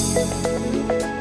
です。